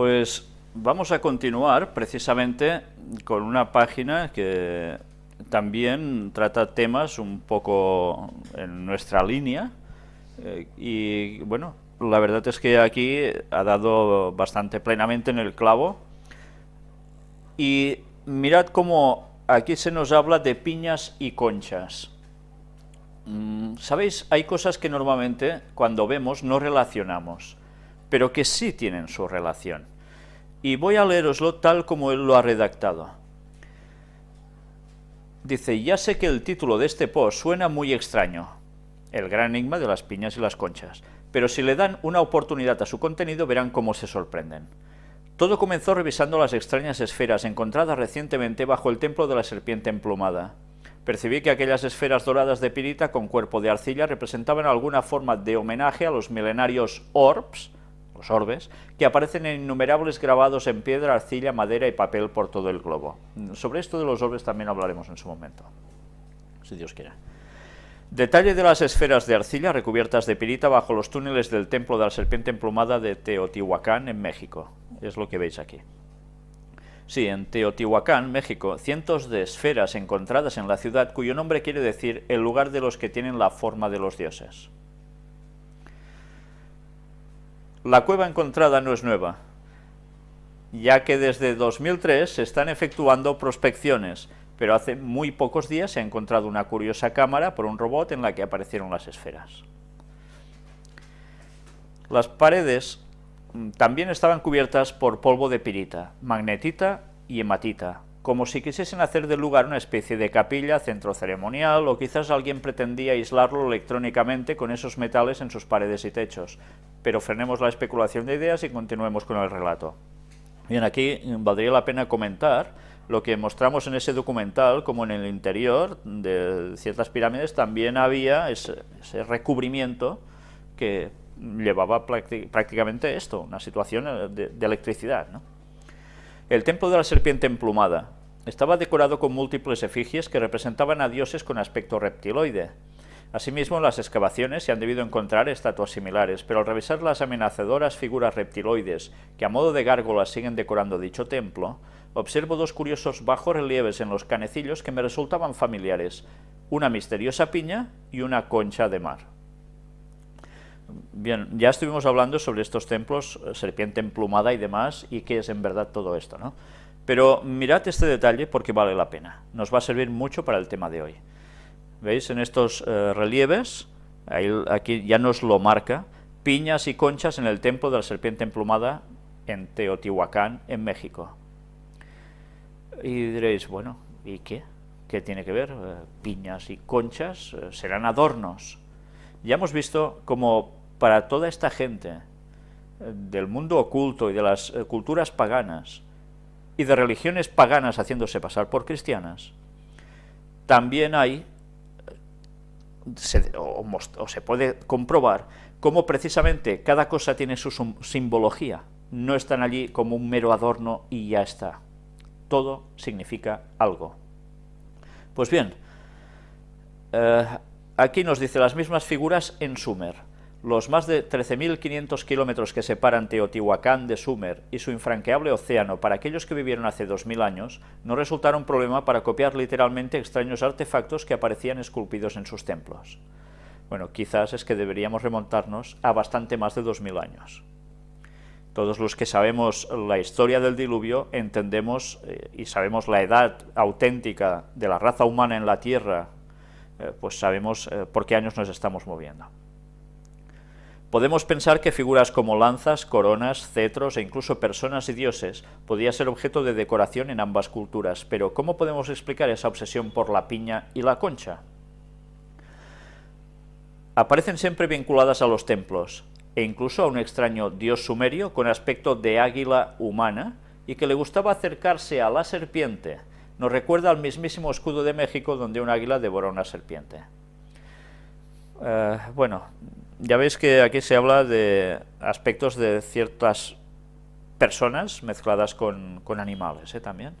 Pues vamos a continuar precisamente con una página que también trata temas un poco en nuestra línea eh, y bueno, la verdad es que aquí ha dado bastante plenamente en el clavo y mirad cómo aquí se nos habla de piñas y conchas. Mm, ¿Sabéis? Hay cosas que normalmente cuando vemos no relacionamos, pero que sí tienen su relación. Y voy a leeroslo tal como él lo ha redactado. Dice, ya sé que el título de este post suena muy extraño, el gran enigma de las piñas y las conchas, pero si le dan una oportunidad a su contenido verán cómo se sorprenden. Todo comenzó revisando las extrañas esferas encontradas recientemente bajo el templo de la serpiente emplumada. Percibí que aquellas esferas doradas de pirita con cuerpo de arcilla representaban alguna forma de homenaje a los milenarios orbs, orbes, que aparecen en innumerables grabados en piedra, arcilla, madera y papel por todo el globo. Sobre esto de los orbes también hablaremos en su momento, si Dios quiere. Detalle de las esferas de arcilla recubiertas de pirita bajo los túneles del templo de la serpiente emplumada de Teotihuacán, en México. Es lo que veis aquí. Sí, en Teotihuacán, México, cientos de esferas encontradas en la ciudad cuyo nombre quiere decir el lugar de los que tienen la forma de los dioses. La cueva encontrada no es nueva, ya que desde 2003 se están efectuando prospecciones pero hace muy pocos días se ha encontrado una curiosa cámara por un robot en la que aparecieron las esferas. Las paredes mm, también estaban cubiertas por polvo de pirita, magnetita y hematita, como si quisiesen hacer del lugar una especie de capilla, centro ceremonial, o quizás alguien pretendía aislarlo electrónicamente con esos metales en sus paredes y techos. Pero frenemos la especulación de ideas y continuemos con el relato. Bien, aquí valdría la pena comentar lo que mostramos en ese documental, como en el interior de ciertas pirámides también había ese, recubrimiento que llevaba prácticamente esto, una situación eh, de, electricidad. El templo de la serpiente emplumada estaba decorado con múltiples efigies que representaban a dioses con aspecto reptiloide. Asimismo, en las excavaciones se han debido encontrar estatuas similares, pero al revisar las amenazadoras figuras reptiloides que a modo de gárgolas siguen decorando dicho templo, observo dos curiosos bajos relieves en los canecillos que me resultaban familiares, una misteriosa piña y una concha de mar. Bien, ya estuvimos hablando sobre estos templos, eh, serpiente emplumada y demás, y qué es en verdad todo esto, ¿no? Pero mirad este detalle porque vale la pena, nos va a servir mucho para el tema de hoy. ¿Veis? En estos eh, relieves, aquí ya nos lo marca, piñas y conchas en el templo de la serpiente emplumada en Teotihuacán, en México. Y diréis, bueno, ¿y qué? ¿Qué tiene que ver? Eh, piñas y conchas serán adornos. Ya hemos visto como para toda esta gente del mundo oculto y de las culturas paganas y de religiones paganas haciéndose pasar por cristianas, también hay se, o, se puede comprobar cómo precisamente cada cosa tiene su simbología, no están allí como un mero adorno y ya está. Todo significa algo. Pues bien, eh, aquí nos dice las mismas figuras en Sumer los más de 13.500 kilómetros que separan Teotihuacán de Sumer y su infranqueable océano para aquellos que vivieron hace 2.000 años no resultaron problema para copiar literalmente extraños artefactos que aparecían esculpidos en sus templos. Bueno, quizás es que deberíamos remontarnos a bastante más de 2.000 años. Todos los que sabemos la historia del diluvio entendemos eh, y sabemos la edad auténtica de la raza humana en la Tierra, eh, pues sabemos eh, por qué años nos estamos moviendo. Podemos pensar que figuras como lanzas, coronas, cetros e incluso personas y dioses podían ser objeto de decoración en ambas culturas, pero ¿cómo podemos explicar esa obsesión por la piña y la concha? Aparecen siempre vinculadas a los templos, e incluso a un extraño dios sumerio con aspecto de águila humana y que le gustaba acercarse a la serpiente. Nos recuerda al mismísimo escudo de México donde un águila devora una serpiente. Eh, bueno, ya veis que aquí se habla de aspectos de ciertas personas mezcladas con, animales ¿eh? también.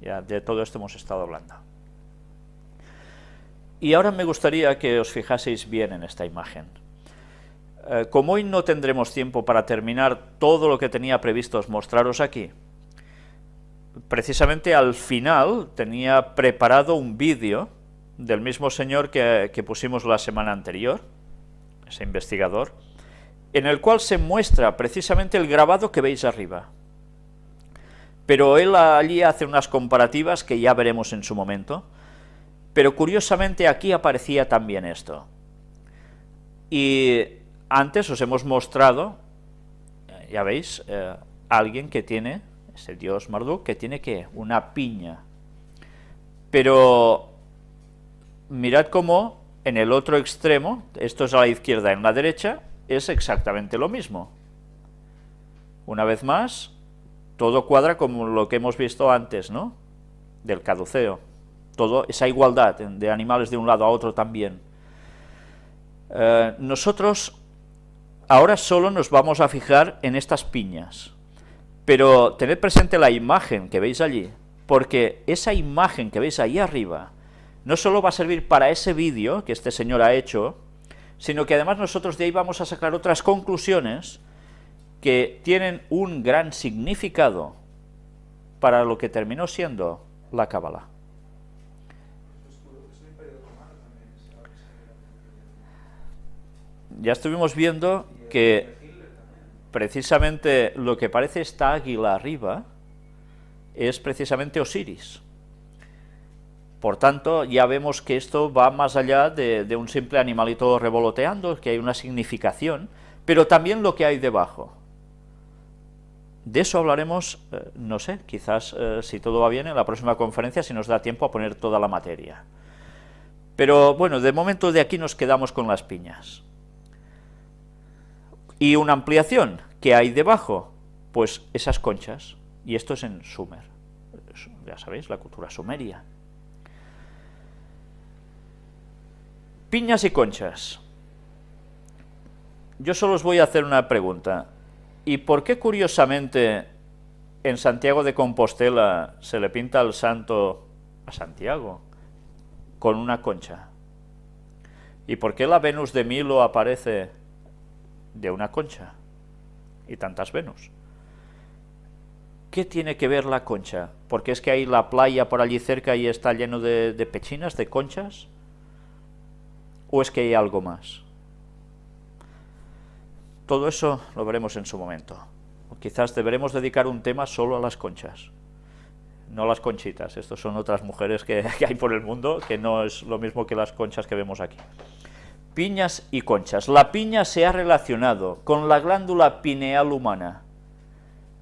Ya de todo esto hemos estado hablando. Y ahora me gustaría que os fijaseis bien en esta imagen. Eh, como hoy no tendremos tiempo para terminar todo lo que tenía previsto mostraros aquí, precisamente al final tenía preparado un vídeo del mismo señor que, que pusimos la semana anterior, ese investigador, en el cual se muestra precisamente el grabado que veis arriba. Pero él allí hace unas comparativas que ya veremos en su momento, pero curiosamente aquí aparecía también esto. Y antes os hemos mostrado, ya veis, eh, alguien que tiene, ese dios Marduk, que tiene que una piña. Pero mirad cómo en el otro extremo, esto es a la izquierda, en la derecha, es exactamente lo mismo. Una vez más, todo cuadra como lo que hemos visto antes, ¿no? Del caduceo. Todo, esa igualdad de animales de un lado a otro también. Eh, nosotros ahora solo nos vamos a fijar en estas piñas, pero tened presente la imagen que veis allí, porque esa imagen que veis ahí arriba no solo va a servir para ese vídeo que este señor ha hecho, sino que además nosotros de ahí vamos a sacar otras conclusiones que tienen un gran significado para lo que terminó siendo la Cábala. Ya estuvimos viendo que precisamente lo que parece esta águila arriba es precisamente Osiris. Por tanto, ya vemos que esto va más allá de, un simple animalito revoloteando, que hay una significación, pero también lo que hay debajo. De eso hablaremos, eh, no sé, quizás eh, si todo va bien en la próxima conferencia, si nos da tiempo a poner toda la materia. Pero bueno, de momento de aquí nos quedamos con las piñas. Y una ampliación, ¿qué hay debajo? Pues esas conchas, y esto es en Sumer, ya sabéis, la cultura sumeria. Piñas y conchas. Yo solo os voy a hacer una pregunta. ¿Y por qué curiosamente en Santiago de Compostela se le pinta al santo a Santiago con una concha? ¿Y por qué la Venus de Milo aparece de una concha y tantas Venus. ¿Qué tiene que ver la concha? ¿Porque es que hay la playa por allí cerca y está lleno de, de pechinas, de conchas? ¿O es que hay algo más? Todo eso lo veremos en su momento. quizás deberemos dedicar un tema solo a las conchas, no las conchitas. Estos son otras mujeres que, que hay por el mundo, que no es lo mismo que las conchas que vemos aquí piñas y conchas. La piña se ha relacionado con la glándula pineal humana.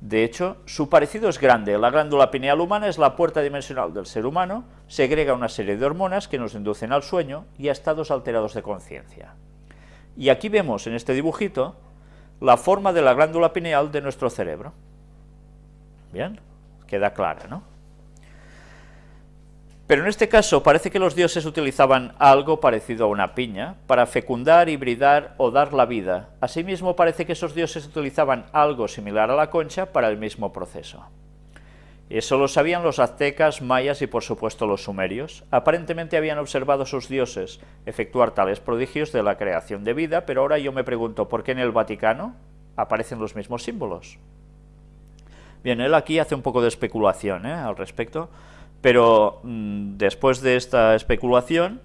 De hecho, su parecido es grande. La glándula pineal humana es la puerta dimensional del ser humano, segrega una serie de hormonas que nos inducen al sueño y a estados alterados de conciencia. Y aquí vemos en este dibujito la forma de la glándula pineal de nuestro cerebro. Bien, queda clara, ¿no? Pero en este caso parece que los dioses utilizaban algo parecido a una piña para fecundar, hibridar o dar la vida. Asimismo parece que esos dioses utilizaban algo similar a la concha para el mismo proceso. Eso lo sabían los aztecas, mayas y por supuesto los sumerios. Aparentemente habían observado a sus dioses efectuar tales prodigios de la creación de vida, pero ahora yo me pregunto, ¿por qué en el Vaticano aparecen los mismos símbolos? Bien, él aquí hace un poco de especulación ¿eh? al respecto, pero mm, después de esta especulación,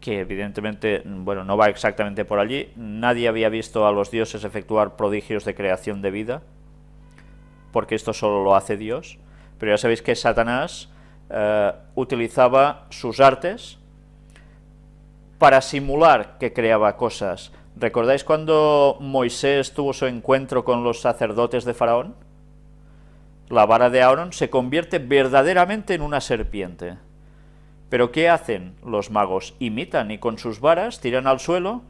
que evidentemente mm, bueno, no va exactamente por allí, nadie había visto a los dioses efectuar prodigios de creación de vida, porque esto solo lo hace Dios, pero ya sabéis que Satanás eh, utilizaba sus artes para simular que creaba cosas. ¿Recordáis cuando Moisés tuvo su encuentro con los sacerdotes de Faraón? La vara de Aarón se convierte verdaderamente en una serpiente. ¿Pero qué hacen los magos? Imitan y con sus varas tiran al suelo,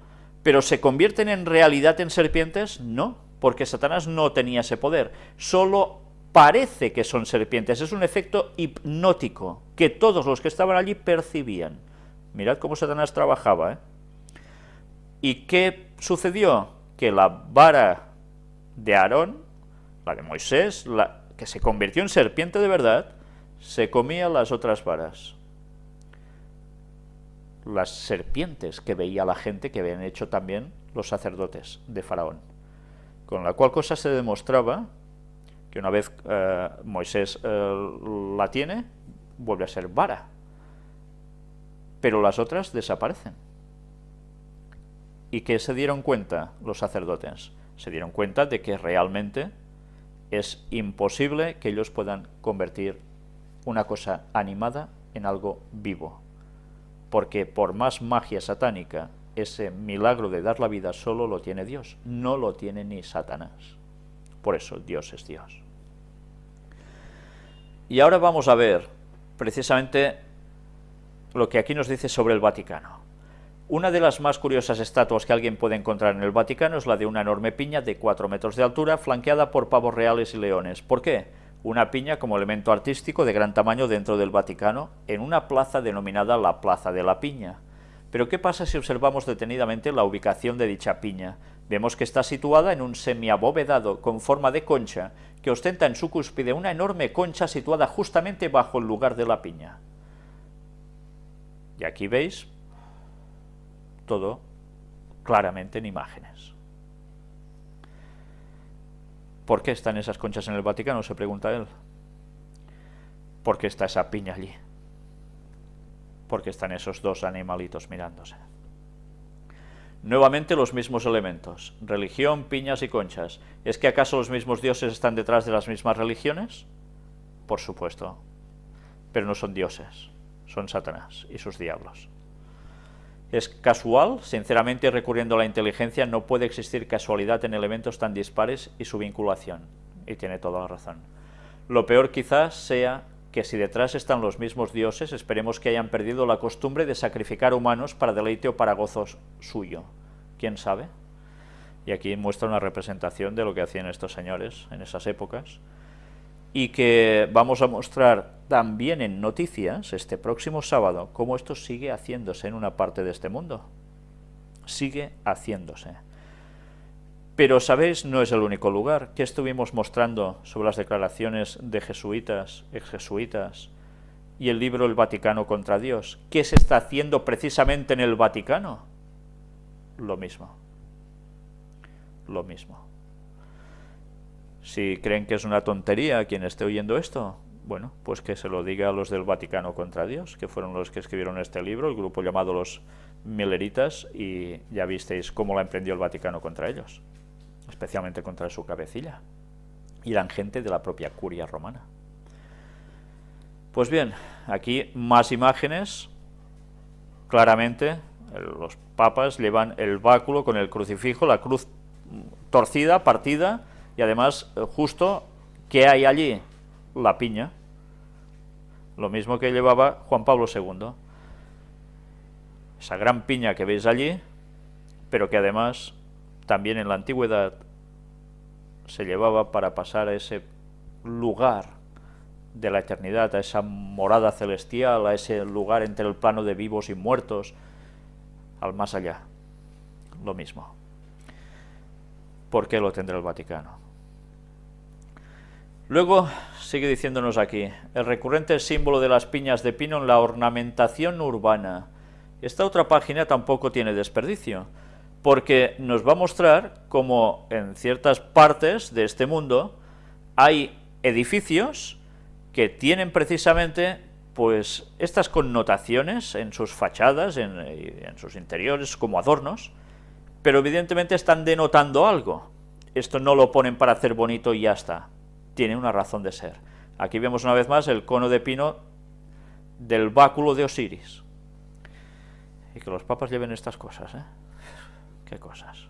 pero ¿se convierten en realidad en serpientes? No, porque Satanás no tenía ese poder, solo parece que son serpientes, es un efecto hipnótico que todos los que estaban allí percibían. Mirad cómo Satanás trabajaba. ¿eh? ¿Y qué sucedió? Que la vara de Aarón, la de Moisés, la, que se convirtió en serpiente de verdad, se comía las otras varas. Las serpientes que veía la gente que habían hecho también los sacerdotes de Faraón. Con la cual cosa se demostraba que una vez eh, Moisés eh, la tiene, vuelve a ser vara. Pero las otras desaparecen. ¿Y qué se dieron cuenta los sacerdotes? Se dieron cuenta de que realmente es imposible que ellos puedan convertir una cosa animada en algo vivo. Porque por más magia satánica, ese milagro de dar la vida solo lo tiene Dios, no lo tiene ni Satanás. Por eso Dios es Dios. Y ahora vamos a ver precisamente lo que aquí nos dice sobre el Vaticano. Una de las más curiosas estatuas que alguien puede encontrar en el Vaticano es la de una enorme piña de 4 metros de altura, flanqueada por pavos reales y leones. ¿Por qué? Una piña como elemento artístico de gran tamaño dentro del Vaticano, en una plaza denominada la Plaza de la Piña. Pero ¿qué pasa si observamos detenidamente la ubicación de dicha piña? Vemos que está situada en un semiabovedado con forma de concha, que ostenta en su cúspide una enorme concha situada justamente bajo el lugar de la piña. Y aquí veis todo claramente en imágenes. ¿Por qué están esas conchas en el Vaticano? se pregunta él. ¿Por qué está esa piña allí? Porque están esos dos animalitos mirándose. Nuevamente los mismos elementos, religión, piñas y conchas. ¿Es que acaso los mismos dioses están detrás de las mismas religiones? Por supuesto, pero no son dioses, son Satanás y sus diablos. Es casual, sinceramente recurriendo a la inteligencia no puede existir casualidad en elementos tan dispares y su vinculación, y tiene toda la razón. Lo peor quizás sea que si detrás están los mismos dioses, esperemos que hayan perdido la costumbre de sacrificar humanos para deleite o para gozos suyo. ¿Quién sabe? Y aquí muestra una representación de lo que hacían estos señores en esas épocas, y que vamos a mostrar también en noticias este próximo sábado cómo esto sigue haciéndose en una parte de este mundo. Sigue haciéndose. Pero, ¿sabéis? No es el único lugar. que estuvimos mostrando sobre las declaraciones de jesuitas, ex-jesuitas, y el libro El Vaticano contra Dios? ¿Qué se está haciendo precisamente en el Vaticano? Lo mismo. Lo mismo. Si creen que es una tontería quien esté oyendo esto, bueno, pues que se lo diga a los del Vaticano contra Dios, que fueron los que escribieron este libro, el grupo llamado los Milleritas, y ya visteis cómo la emprendió el Vaticano contra ellos, especialmente contra su cabecilla. Y eran gente de la propia curia romana. Pues bien, aquí más imágenes, claramente los papas llevan el báculo con el crucifijo, la cruz torcida, partida, y además, eh, justo, ¿qué hay allí? La piña. Lo mismo que llevaba Juan Pablo II. Esa gran piña que veis allí, pero que además también en la antigüedad se llevaba para pasar a ese lugar de la eternidad, a esa morada celestial, a ese lugar entre el plano de vivos y muertos, al más allá. Lo mismo. ¿Por qué lo tendrá el Vaticano? Luego sigue diciéndonos aquí, el recurrente símbolo de las piñas de pino en la ornamentación urbana. Esta otra página tampoco tiene desperdicio, porque nos va a mostrar cómo en ciertas partes de este mundo hay edificios que tienen precisamente pues estas connotaciones en sus fachadas, en, en sus interiores, como adornos, pero evidentemente están denotando algo. Esto no lo ponen para hacer bonito y ya está tiene una razón de ser. Aquí vemos una vez más el cono de pino del báculo de Osiris. Y que los papas lleven estas cosas, ¿eh? Qué cosas.